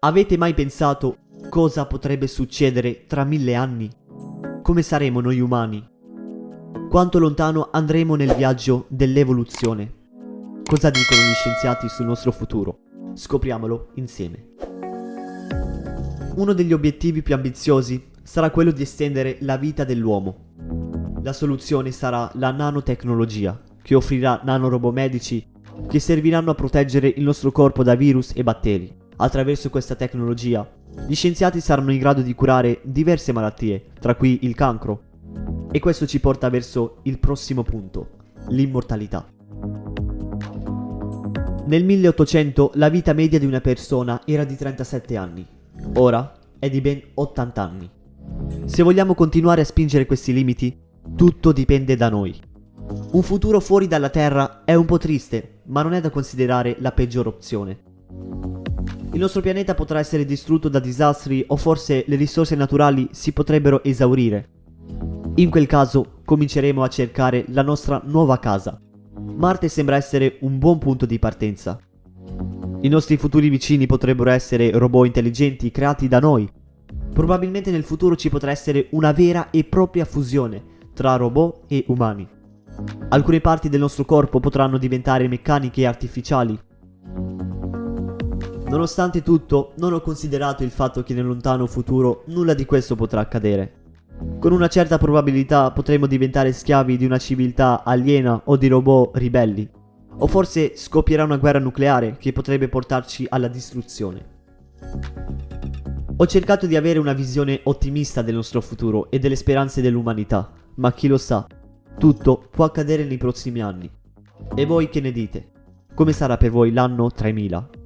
Avete mai pensato cosa potrebbe succedere tra mille anni? Come saremo noi umani? Quanto lontano andremo nel viaggio dell'evoluzione? Cosa dicono gli scienziati sul nostro futuro? Scopriamolo insieme. Uno degli obiettivi più ambiziosi sarà quello di estendere la vita dell'uomo. La soluzione sarà la nanotecnologia, che offrirà nanorobot medici che serviranno a proteggere il nostro corpo da virus e batteri. Attraverso questa tecnologia, gli scienziati saranno in grado di curare diverse malattie, tra cui il cancro. E questo ci porta verso il prossimo punto, l'immortalità. Nel 1800 la vita media di una persona era di 37 anni, ora è di ben 80 anni. Se vogliamo continuare a spingere questi limiti, tutto dipende da noi. Un futuro fuori dalla Terra è un po' triste, ma non è da considerare la peggior opzione. Il nostro pianeta potrà essere distrutto da disastri o forse le risorse naturali si potrebbero esaurire. In quel caso cominceremo a cercare la nostra nuova casa. Marte sembra essere un buon punto di partenza. I nostri futuri vicini potrebbero essere robot intelligenti creati da noi. Probabilmente nel futuro ci potrà essere una vera e propria fusione tra robot e umani. Alcune parti del nostro corpo potranno diventare meccaniche e artificiali. Nonostante tutto, non ho considerato il fatto che nel lontano futuro nulla di questo potrà accadere. Con una certa probabilità potremo diventare schiavi di una civiltà aliena o di robot ribelli. O forse scoppierà una guerra nucleare che potrebbe portarci alla distruzione. Ho cercato di avere una visione ottimista del nostro futuro e delle speranze dell'umanità, ma chi lo sa, tutto può accadere nei prossimi anni. E voi che ne dite? Come sarà per voi l'anno 3000?